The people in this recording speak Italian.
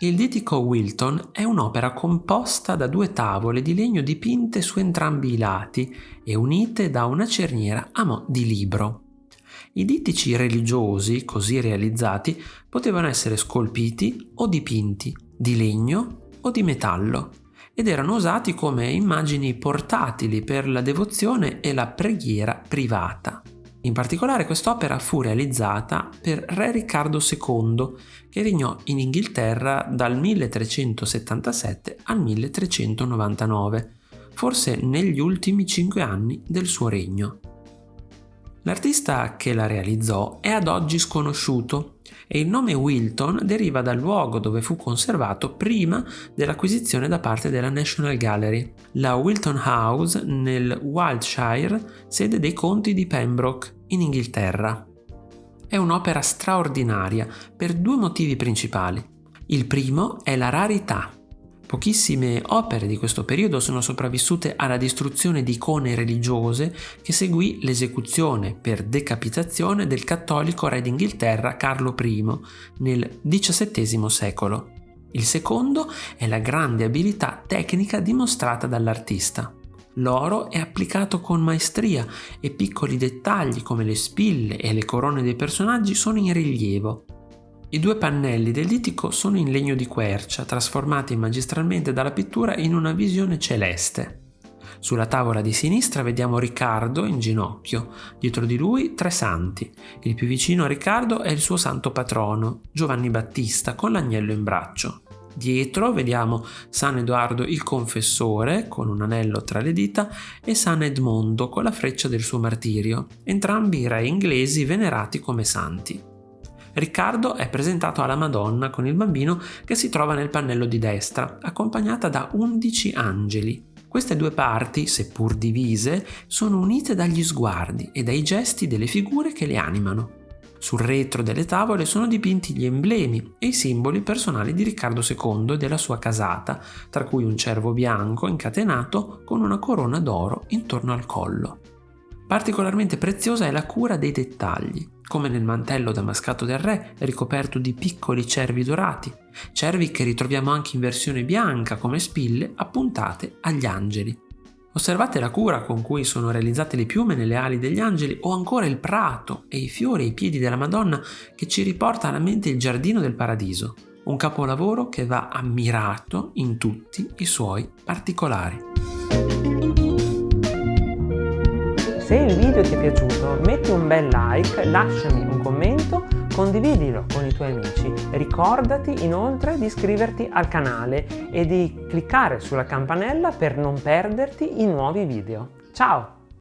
Il ditico Wilton è un'opera composta da due tavole di legno dipinte su entrambi i lati e unite da una cerniera a mo' di libro. I dittici religiosi, così realizzati, potevano essere scolpiti o dipinti, di legno o di metallo, ed erano usati come immagini portatili per la devozione e la preghiera privata. In particolare quest'opera fu realizzata per Re Riccardo II, che regnò in Inghilterra dal 1377 al 1399, forse negli ultimi cinque anni del suo regno. L'artista che la realizzò è ad oggi sconosciuto e il nome Wilton deriva dal luogo dove fu conservato prima dell'acquisizione da parte della National Gallery, la Wilton House nel Wiltshire, sede dei conti di Pembroke, in Inghilterra. È un'opera straordinaria per due motivi principali. Il primo è la rarità. Pochissime opere di questo periodo sono sopravvissute alla distruzione di icone religiose che seguì l'esecuzione per decapitazione del cattolico re d'Inghilterra Carlo I nel XVII secolo. Il secondo è la grande abilità tecnica dimostrata dall'artista. L'oro è applicato con maestria e piccoli dettagli come le spille e le corone dei personaggi sono in rilievo. I due pannelli del litico sono in legno di quercia, trasformati magistralmente dalla pittura in una visione celeste. Sulla tavola di sinistra vediamo Riccardo in ginocchio, dietro di lui tre santi. Il più vicino a Riccardo è il suo santo patrono, Giovanni Battista, con l'agnello in braccio. Dietro vediamo San Edoardo il Confessore con un anello tra le dita e San Edmondo con la freccia del suo martirio, entrambi re inglesi venerati come santi. Riccardo è presentato alla Madonna con il bambino che si trova nel pannello di destra, accompagnata da 11 angeli. Queste due parti, seppur divise, sono unite dagli sguardi e dai gesti delle figure che le animano. Sul retro delle tavole sono dipinti gli emblemi e i simboli personali di Riccardo II e della sua casata, tra cui un cervo bianco incatenato con una corona d'oro intorno al collo. Particolarmente preziosa è la cura dei dettagli, come nel mantello damascato del re ricoperto di piccoli cervi dorati, cervi che ritroviamo anche in versione bianca come spille appuntate agli angeli. Osservate la cura con cui sono realizzate le piume nelle ali degli angeli o ancora il prato e i fiori ai piedi della Madonna che ci riporta alla mente il giardino del paradiso, un capolavoro che va ammirato in tutti i suoi particolari. Se il video ti è piaciuto metti un bel like, lasciami un commento, condividilo con i tuoi amici. Ricordati inoltre di iscriverti al canale e di cliccare sulla campanella per non perderti i nuovi video. Ciao!